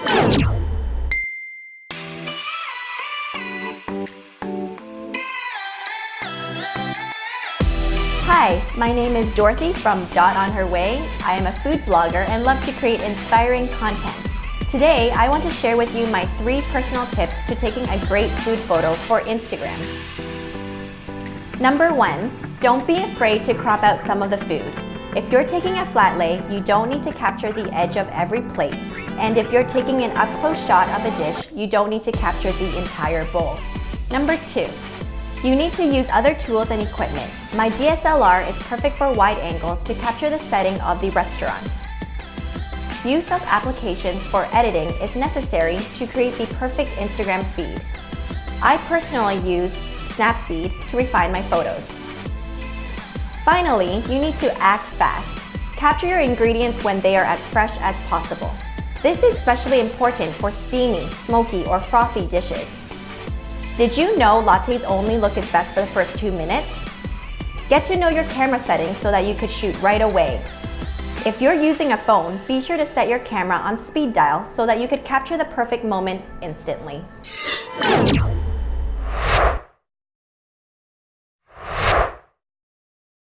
Hi, my name is Dorothy from Dot on Her Way. I am a food blogger and love to create inspiring content. Today, I want to share with you my three personal tips to taking a great food photo for Instagram. Number one, don't be afraid to crop out some of the food. If you're taking a flat lay, you don't need to capture the edge of every plate. And if you're taking an up-close shot of a dish, you don't need to capture the entire bowl. Number two, you need to use other tools and equipment. My DSLR is perfect for wide angles to capture the setting of the restaurant. Use of applications for editing is necessary to create the perfect Instagram feed. I personally use Snapseed to refine my photos. Finally, you need to act fast. Capture your ingredients when they are as fresh as possible. This is especially important for steamy, smoky, or frothy dishes. Did you know lattes only look its best for the first two minutes? Get to know your camera settings so that you could shoot right away. If you're using a phone, be sure to set your camera on speed dial so that you could capture the perfect moment instantly.